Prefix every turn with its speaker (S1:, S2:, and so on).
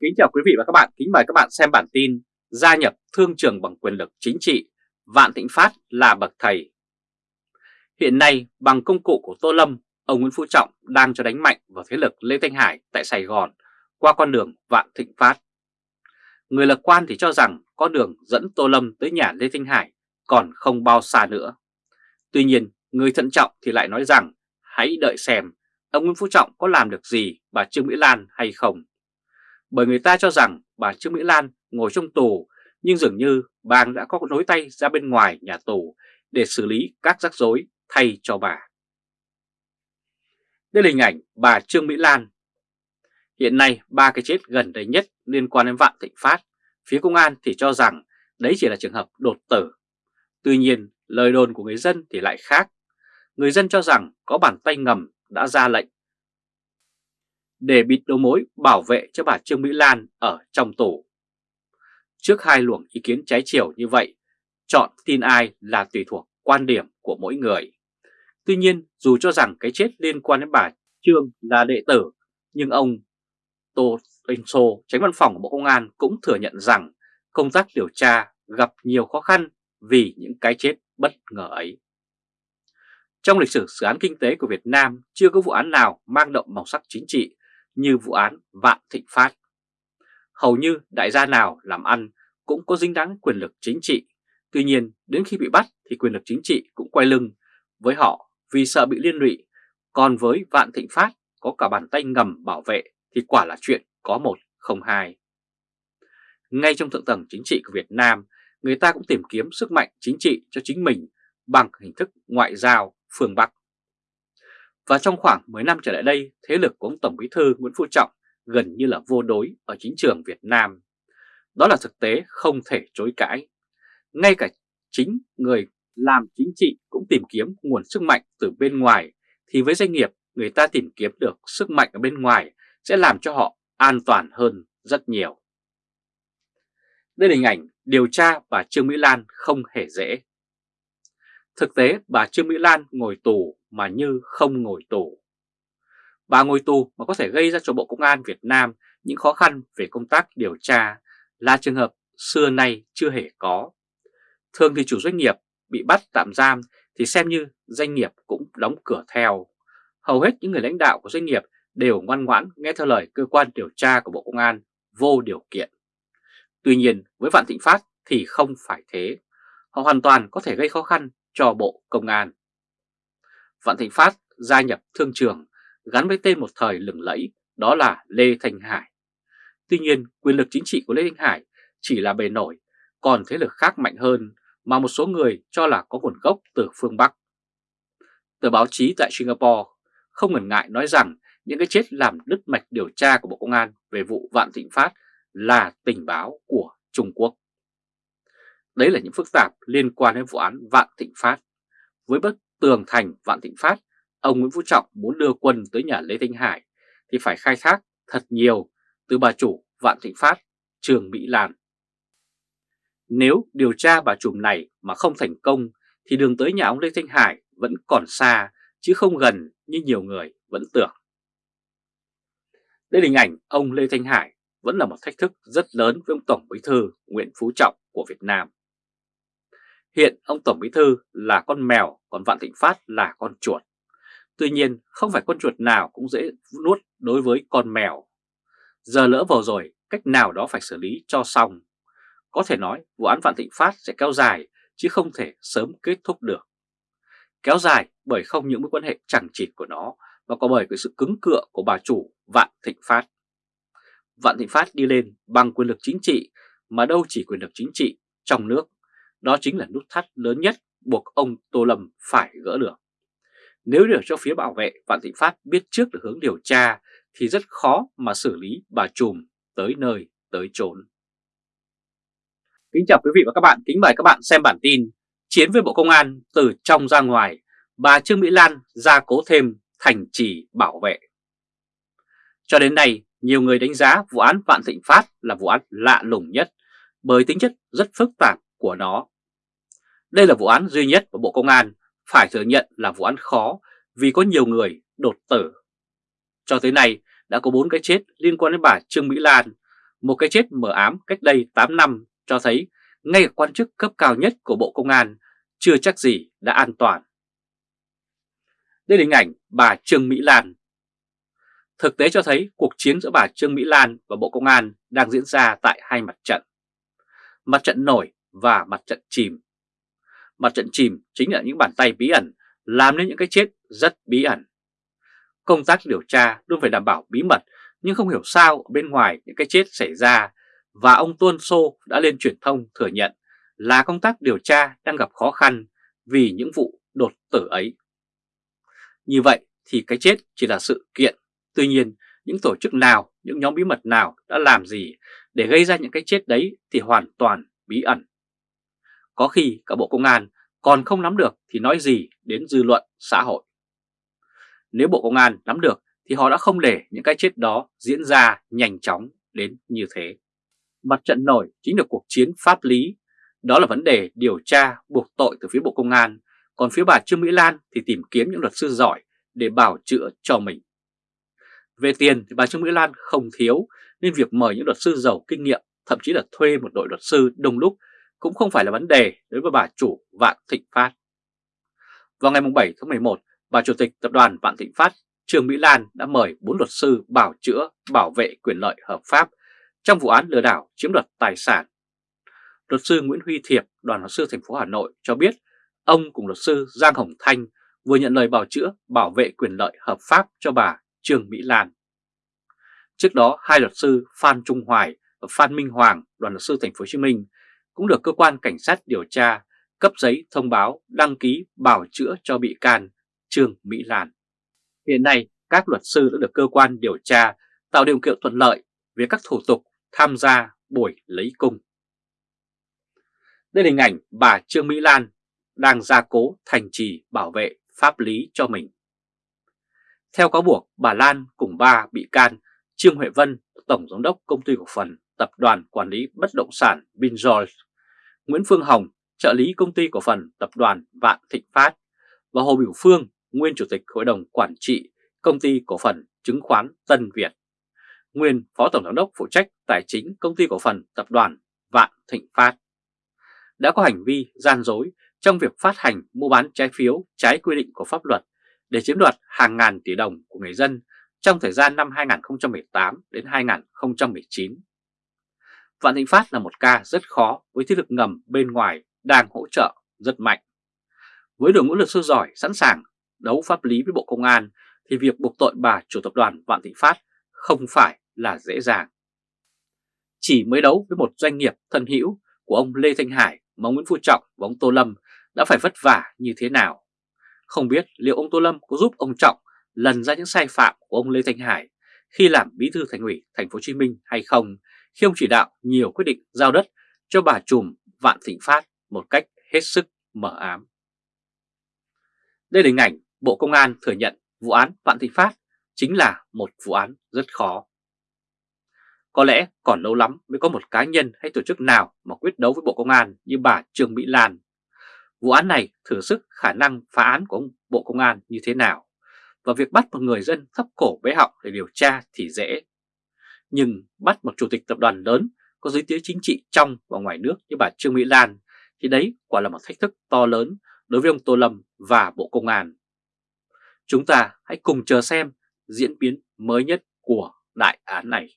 S1: Kính chào quý vị và các bạn, kính mời các bạn xem bản tin Gia nhập thương trường bằng quyền lực chính trị, Vạn Thịnh Phát là bậc thầy. Hiện nay, bằng công cụ của Tô Lâm, ông Nguyễn Phú Trọng đang cho đánh mạnh vào thế lực Lê Thanh Hải tại Sài Gòn qua con đường Vạn Thịnh Phát. Người lạc quan thì cho rằng con đường dẫn Tô Lâm tới nhà Lê Thanh Hải còn không bao xa nữa. Tuy nhiên, người thận trọng thì lại nói rằng hãy đợi xem ông Nguyễn Phú Trọng có làm được gì bà Trương Mỹ Lan hay không bởi người ta cho rằng bà Trương Mỹ Lan ngồi trong tù nhưng dường như bà đã có nối tay ra bên ngoài nhà tù để xử lý các rắc rối thay cho bà. Đây là hình ảnh bà Trương Mỹ Lan. Hiện nay ba cái chết gần đây nhất liên quan đến Vạn Thịnh Phát, phía công an thì cho rằng đấy chỉ là trường hợp đột tử. Tuy nhiên lời đồn của người dân thì lại khác. Người dân cho rằng có bàn tay ngầm đã ra lệnh để bịt đầu mối bảo vệ cho bà Trương Mỹ Lan ở trong tù. Trước hai luồng ý kiến trái chiều như vậy, chọn tin ai là tùy thuộc quan điểm của mỗi người. Tuy nhiên, dù cho rằng cái chết liên quan đến bà Trương là đệ tử, nhưng ông Tô Anh Sô, tránh văn phòng của Bộ Công an cũng thừa nhận rằng công tác điều tra gặp nhiều khó khăn vì những cái chết bất ngờ ấy. Trong lịch sử dự án kinh tế của Việt Nam chưa có vụ án nào mang động màu sắc chính trị như vụ án Vạn Thịnh Phát. Hầu như đại gia nào làm ăn cũng có dính dáng quyền lực chính trị, tuy nhiên đến khi bị bắt thì quyền lực chính trị cũng quay lưng với họ vì sợ bị liên lụy, còn với Vạn Thịnh Phát có cả bàn tay ngầm bảo vệ thì quả là chuyện có một không hai. Ngay trong thượng tầng chính trị của Việt Nam, người ta cũng tìm kiếm sức mạnh chính trị cho chính mình bằng hình thức ngoại giao phương Bắc. Và trong khoảng 10 năm trở lại đây, thế lực của ông Tổng Bí thư Nguyễn Phú Trọng gần như là vô đối ở chính trường Việt Nam. Đó là thực tế không thể chối cãi. Ngay cả chính người làm chính trị cũng tìm kiếm nguồn sức mạnh từ bên ngoài, thì với doanh nghiệp người ta tìm kiếm được sức mạnh ở bên ngoài sẽ làm cho họ an toàn hơn rất nhiều. Đây là hình ảnh điều tra bà Trương Mỹ Lan không hề dễ. Thực tế bà Trương Mỹ Lan ngồi tù mà như không ngồi tù. Bà ngồi tù mà có thể gây ra cho Bộ Công an Việt Nam những khó khăn về công tác điều tra là trường hợp xưa nay chưa hề có. Thường thì chủ doanh nghiệp bị bắt tạm giam thì xem như doanh nghiệp cũng đóng cửa theo. Hầu hết những người lãnh đạo của doanh nghiệp đều ngoan ngoãn nghe theo lời cơ quan điều tra của Bộ Công an vô điều kiện. Tuy nhiên, với Vạn Thịnh Phát thì không phải thế. Họ hoàn toàn có thể gây khó khăn cho Bộ Công an. Vạn Thịnh Phát gia nhập thương trường gắn với tên một thời lừng lẫy đó là Lê Thanh Hải. Tuy nhiên quyền lực chính trị của Lê Thanh Hải chỉ là bề nổi, còn thế lực khác mạnh hơn mà một số người cho là có nguồn gốc từ phương Bắc. Tờ báo chí tại Singapore không ngần ngại nói rằng những cái chết làm đứt mạch điều tra của Bộ Công an về vụ Vạn Thịnh Phát là tình báo của Trung Quốc. Đấy là những phức tạp liên quan đến vụ án Vạn Thịnh Phát. Với bất tường thành Vạn Thịnh Phát, ông Nguyễn Phú Trọng muốn đưa quân tới nhà Lê Thanh Hải thì phải khai thác thật nhiều từ bà chủ Vạn Thịnh Phát, Trường Mỹ Lan. Nếu điều tra bà trùm này mà không thành công thì đường tới nhà ông Lê Thanh Hải vẫn còn xa chứ không gần như nhiều người vẫn tưởng. Đây là hình ảnh ông Lê Thanh Hải vẫn là một thách thức rất lớn với ông Tổng Bí thư Nguyễn Phú Trọng của Việt Nam. Hiện ông Tổng Bí Thư là con mèo, còn Vạn Thịnh Phát là con chuột. Tuy nhiên, không phải con chuột nào cũng dễ nuốt đối với con mèo. Giờ lỡ vào rồi, cách nào đó phải xử lý cho xong. Có thể nói vụ án Vạn Thịnh Phát sẽ kéo dài, chứ không thể sớm kết thúc được. Kéo dài bởi không những mối quan hệ chẳng chịt của nó, mà có bởi cái sự cứng cựa của bà chủ Vạn Thịnh Phát. Vạn Thịnh Phát đi lên bằng quyền lực chính trị, mà đâu chỉ quyền lực chính trị trong nước đó chính là nút thắt lớn nhất buộc ông Tô Lâm phải gỡ được. Nếu để cho phía bảo vệ Vạn Thịnh Phát biết trước được hướng điều tra thì rất khó mà xử lý bà trùm tới nơi tới chốn. Kính chào quý vị và các bạn, kính mời các bạn xem bản tin Chiến với Bộ Công an từ trong ra ngoài, bà Trương Mỹ Lan ra cố thêm thành trì bảo vệ. Cho đến nay, nhiều người đánh giá vụ án Vạn Thịnh Phát là vụ án lạ lùng nhất bởi tính chất rất phức tạp của nó. Đây là vụ án duy nhất của Bộ Công an, phải thừa nhận là vụ án khó vì có nhiều người đột tử. Cho tới nay đã có 4 cái chết liên quan đến bà Trương Mỹ Lan, Một cái chết mờ ám cách đây 8 năm cho thấy ngay cả quan chức cấp cao nhất của Bộ Công an chưa chắc gì đã an toàn. Đây là hình ảnh bà Trương Mỹ Lan. Thực tế cho thấy cuộc chiến giữa bà Trương Mỹ Lan và Bộ Công an đang diễn ra tại hai mặt trận. Mặt trận nổi và mặt trận chìm. Mặt trận chìm chính là những bàn tay bí ẩn làm nên những cái chết rất bí ẩn. Công tác điều tra luôn phải đảm bảo bí mật nhưng không hiểu sao ở bên ngoài những cái chết xảy ra và ông Tuân Sô đã lên truyền thông thừa nhận là công tác điều tra đang gặp khó khăn vì những vụ đột tử ấy. Như vậy thì cái chết chỉ là sự kiện, tuy nhiên những tổ chức nào, những nhóm bí mật nào đã làm gì để gây ra những cái chết đấy thì hoàn toàn bí ẩn. Có khi cả Bộ Công an còn không nắm được thì nói gì đến dư luận xã hội. Nếu Bộ Công an nắm được thì họ đã không để những cái chết đó diễn ra nhanh chóng đến như thế. Mặt trận nổi chính là cuộc chiến pháp lý, đó là vấn đề điều tra buộc tội từ phía Bộ Công an, còn phía bà Trương Mỹ Lan thì tìm kiếm những luật sư giỏi để bảo chữa cho mình. Về tiền thì bà Trương Mỹ Lan không thiếu nên việc mời những luật sư giàu kinh nghiệm, thậm chí là thuê một đội luật sư đông lúc cũng không phải là vấn đề đối với bà chủ Vạn Thịnh Phát. Vào ngày 7 tháng 11, bà Chủ tịch Tập đoàn Vạn Thịnh Phát Trương Mỹ Lan đã mời 4 luật sư bảo chữa bảo vệ quyền lợi hợp pháp trong vụ án lừa đảo chiếm đoạt tài sản. Luật sư Nguyễn Huy Thiệp, đoàn luật sư thành phố Hà Nội cho biết ông cùng luật sư Giang Hồng Thanh vừa nhận lời bảo chữa bảo vệ quyền lợi hợp pháp cho bà Trương Mỹ Lan. Trước đó, hai luật sư Phan Trung Hoài và Phan Minh Hoàng, đoàn luật sư thành phố Hồ Chí Minh cũng được cơ quan cảnh sát điều tra cấp giấy thông báo đăng ký bảo chữa cho bị can Trương Mỹ Lan. Hiện nay, các luật sư đã được cơ quan điều tra tạo điều kiện thuận lợi về các thủ tục tham gia buổi lấy cung. Đây là hình ảnh bà Trương Mỹ Lan đang gia cố thành trì bảo vệ pháp lý cho mình. Theo cáo buộc, bà Lan cùng ba bị can Trương Huệ Vân, Tổng Giám đốc Công ty Cổ phần Tập đoàn Quản lý Bất động sản Binjoy Nguyễn Phương Hồng, trợ lý Công ty Cổ phần Tập đoàn Vạn Thịnh Phát và Hồ Biểu Phương, nguyên Chủ tịch Hội đồng Quản trị Công ty Cổ phần Chứng khoán Tân Việt, nguyên Phó Tổng Giám đốc phụ trách Tài chính Công ty Cổ phần Tập đoàn Vạn Thịnh Phát, đã có hành vi gian dối trong việc phát hành mua bán trái phiếu trái quy định của pháp luật để chiếm đoạt hàng ngàn tỷ đồng của người dân trong thời gian năm 2018 đến 2019. Vạn Thịnh Phát là một ca rất khó với thế lực ngầm bên ngoài đang hỗ trợ rất mạnh. Với đội ngũ luật sư giỏi, sẵn sàng đấu pháp lý với Bộ Công an thì việc buộc tội bà chủ tập đoàn Vạn Thịnh Phát không phải là dễ dàng. Chỉ mới đấu với một doanh nghiệp thân hữu của ông Lê Thanh Hải mà ông Nguyễn Phú Trọng và ông Tô Lâm đã phải vất vả như thế nào. Không biết liệu ông Tô Lâm có giúp ông Trọng lần ra những sai phạm của ông Lê Thanh Hải khi làm bí thư thành ủy thành phố Hồ Chí Minh hay không khi ông chỉ đạo, nhiều quyết định giao đất cho bà trùm Vạn Thịnh Phát một cách hết sức mở ám. Đây là hình ảnh Bộ Công an thừa nhận vụ án Vạn Thịnh Phát chính là một vụ án rất khó. Có lẽ còn lâu lắm mới có một cá nhân hay tổ chức nào mà quyết đấu với Bộ Công an như bà Trương Mỹ Lan. Vụ án này thử sức khả năng phá án của ông Bộ Công an như thế nào và việc bắt một người dân thấp cổ bế họng để điều tra thì dễ. Nhưng bắt một chủ tịch tập đoàn lớn có giới tiếng chính trị trong và ngoài nước như bà Trương Mỹ Lan, thì đấy quả là một thách thức to lớn đối với ông Tô Lâm và Bộ Công an. Chúng ta hãy cùng chờ xem diễn biến mới nhất của đại án này.